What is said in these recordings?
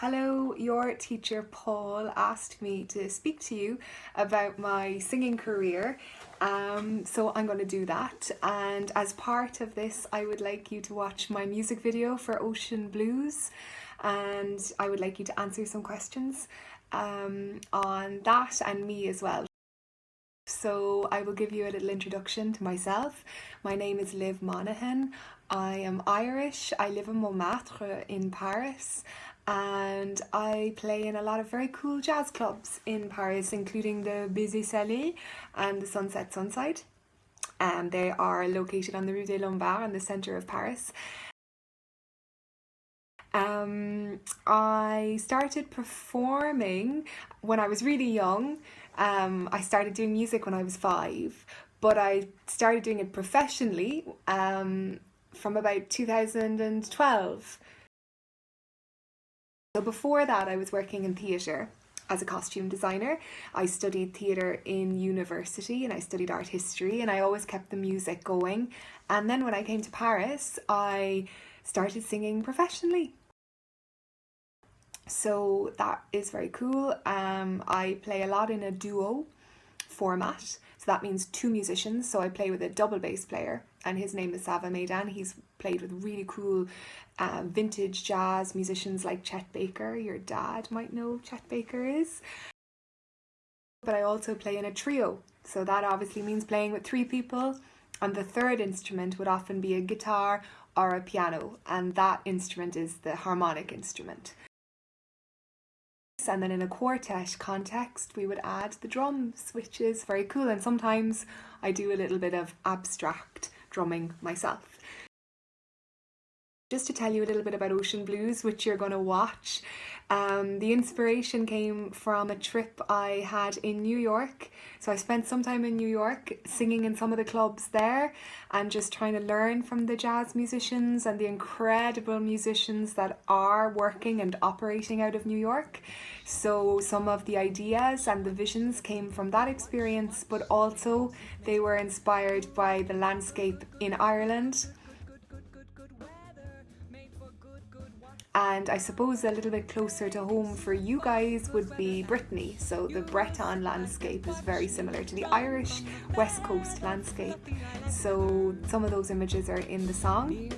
Hello, your teacher Paul asked me to speak to you about my singing career. Um, so I'm going to do that. And as part of this, I would like you to watch my music video for Ocean Blues. And I would like you to answer some questions um, on that and me as well. So I will give you a little introduction to myself. My name is Liv Monaghan. I am Irish. I live in Montmartre in Paris and I play in a lot of very cool jazz clubs in Paris, including the Baiser Salé and the Sunset Sunside. And they are located on the Rue des Lombards in the centre of Paris. Um, I started performing when I was really young. Um, I started doing music when I was five, but I started doing it professionally um, from about 2012. So before that I was working in theatre as a costume designer. I studied theatre in university and I studied art history and I always kept the music going. And then when I came to Paris, I started singing professionally. So that is very cool. Um, I play a lot in a duo format. So that means two musicians. So I play with a double bass player and his name is Sava Maidan. He's played with really cool uh, vintage jazz musicians like Chet Baker. Your dad might know Chet Baker is. But I also play in a trio. So that obviously means playing with three people. And the third instrument would often be a guitar or a piano. And that instrument is the harmonic instrument. And then in a quartet context, we would add the drums, which is very cool. And sometimes I do a little bit of abstract drumming myself. Just to tell you a little bit about Ocean Blues, which you're going to watch, um, the inspiration came from a trip I had in New York. So I spent some time in New York singing in some of the clubs there and just trying to learn from the jazz musicians and the incredible musicians that are working and operating out of New York. So some of the ideas and the visions came from that experience, but also they were inspired by the landscape in Ireland and I suppose a little bit closer to home for you guys would be Brittany. So the Breton landscape is very similar to the Irish West Coast landscape. So some of those images are in the song.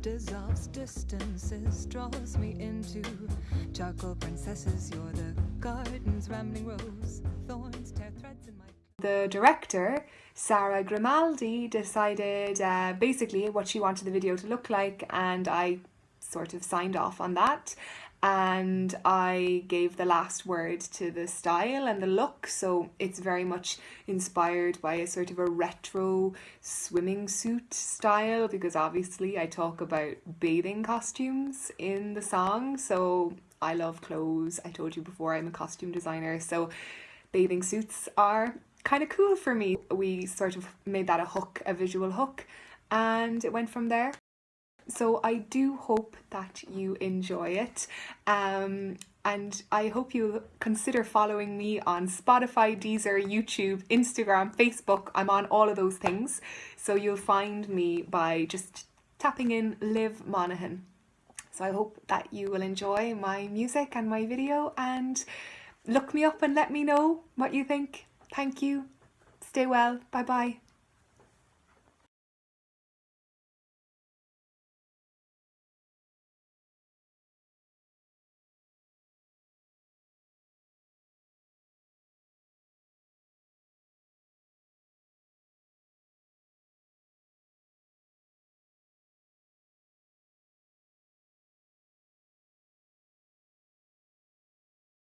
Dissolves distances, draws me into charcoal princesses. You're the garden's rambling rose, thorns tear threads in my. The director, Sarah Grimaldi, decided uh, basically what she wanted the video to look like, and I sort of signed off on that. And I gave the last word to the style and the look. So it's very much inspired by a sort of a retro swimming suit style because obviously I talk about bathing costumes in the song. So I love clothes. I told you before I'm a costume designer. So bathing suits are kind of cool for me. We sort of made that a hook a visual hook and it went from there so I do hope that you enjoy it. Um, and I hope you'll consider following me on Spotify, Deezer, YouTube, Instagram, Facebook. I'm on all of those things. So you'll find me by just tapping in Liv Monaghan. So I hope that you will enjoy my music and my video and look me up and let me know what you think. Thank you. Stay well. Bye bye.